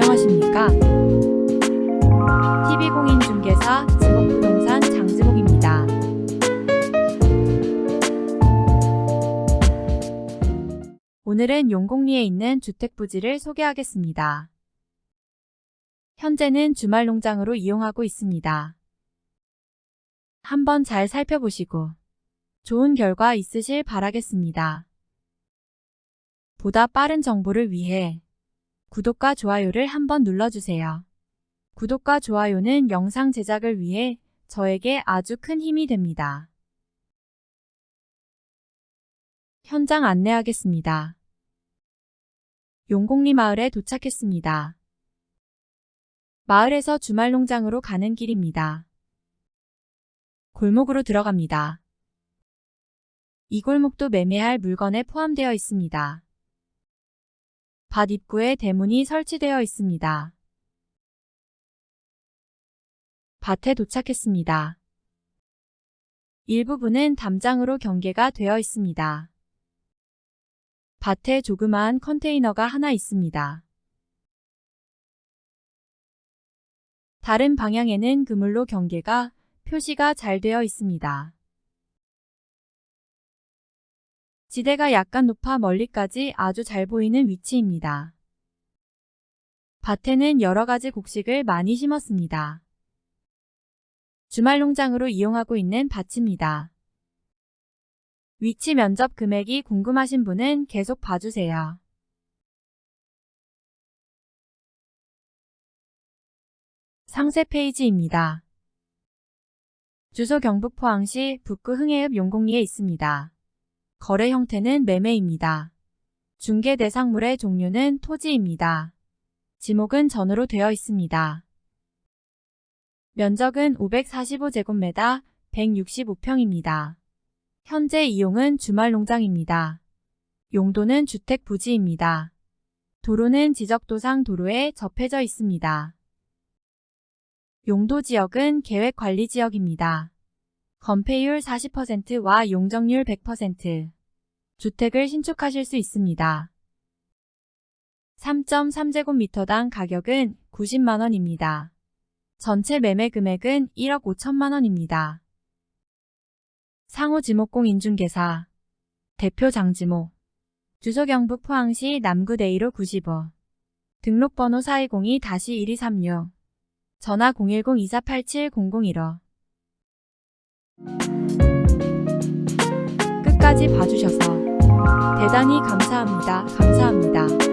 안녕하십니까? TV공인중개사 지목부동산 장지목입니다. 오늘은 용곡리에 있는 주택 부지를 소개하겠습니다. 현재는 주말 농장으로 이용하고 있습니다. 한번 잘 살펴보시고 좋은 결과 있으실 바라겠습니다. 보다 빠른 정보를 위해 구독과 좋아요를 한번 눌러주세요. 구독과 좋아요는 영상 제작을 위해 저에게 아주 큰 힘이 됩니다. 현장 안내하겠습니다. 용곡리 마을에 도착했습니다. 마을에서 주말 농장으로 가는 길입니다. 골목으로 들어갑니다. 이 골목도 매매할 물건에 포함되어 있습니다. 밭 입구에 대문이 설치되어 있습니다. 밭에 도착했습니다. 일부분은 담장으로 경계가 되어 있습니다. 밭에 조그마한 컨테이너가 하나 있습니다. 다른 방향에는 그물로 경계가 표시가 잘 되어 있습니다. 지대가 약간 높아 멀리까지 아주 잘 보이는 위치입니다. 밭에는 여러 가지 곡식을 많이 심었습니다. 주말 농장으로 이용하고 있는 밭입니다. 위치 면접 금액이 궁금하신 분은 계속 봐주세요. 상세 페이지입니다. 주소 경북 포항시 북구 흥해읍 용곡리에 있습니다. 거래 형태는 매매입니다. 중개 대상물의 종류는 토지입니다. 지목은 전으로 되어 있습니다. 면적은 545제곱미터 165평입니다. 현재 이용은 주말 농장입니다. 용도는 주택 부지입니다. 도로는 지적도상 도로에 접해져 있습니다. 용도 지역은 계획관리지역입니다. 건폐율 40%와 용적률 100%. 주택을 신축하실 수 있습니다. 3.3제곱미터당 가격은 90만원입니다. 전체 매매 금액은 1억 5천만원입니다. 상호 지목공 인중개사 대표 장지목 주소 경북 포항시 남구 대이로 95 등록번호 4202-1236 전화 010-2487-001 끝까지 봐주셔서 대단히 감사합니다. 감사합니다.